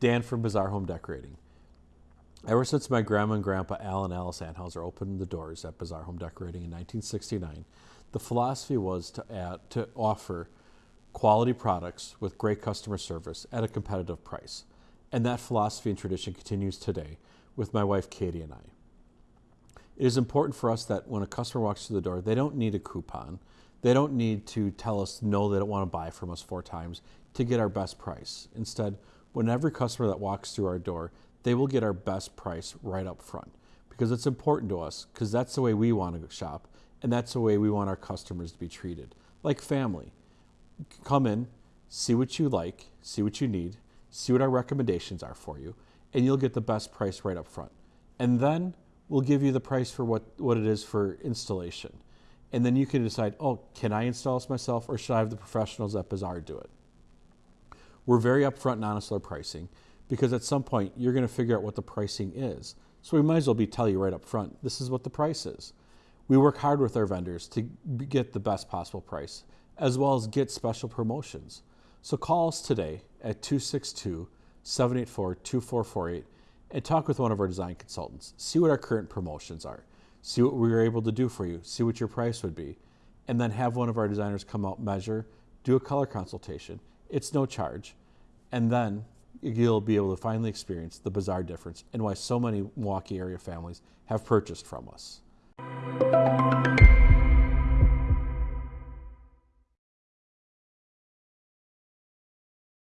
Dan from Bazaar Home Decorating. Ever since my grandma and grandpa Al and Alice Anhauser opened the doors at Bazaar Home Decorating in 1969, the philosophy was to add, to offer quality products with great customer service at a competitive price. And that philosophy and tradition continues today with my wife Katie and I. It is important for us that when a customer walks through the door, they don't need a coupon. They don't need to tell us no, they don't want to buy from us four times to get our best price. Instead, when every customer that walks through our door, they will get our best price right up front because it's important to us because that's the way we want to shop and that's the way we want our customers to be treated. Like family come in see what you like see what you need see what our recommendations are for you and you'll get the best price right up front. And then we'll give you the price for what, what it is for installation. And then you can decide oh can i install this myself or should i have the professionals at Bazaar do it we're very upfront and honest with our pricing because at some point you're going to figure out what the pricing is. So we might as well be tell you right up front, this is what the price is. We work hard with our vendors to get the best possible price, as well as get special promotions. So call us today at 262 784 2448 and talk with one of our design consultants. See what our current promotions are. See what we were able to do for you. See what your price would be. And then have one of our designers come out, measure, do a color consultation. It's no charge. And then you'll be able to finally experience the Bazaar difference and why so many Milwaukee area families have purchased from us.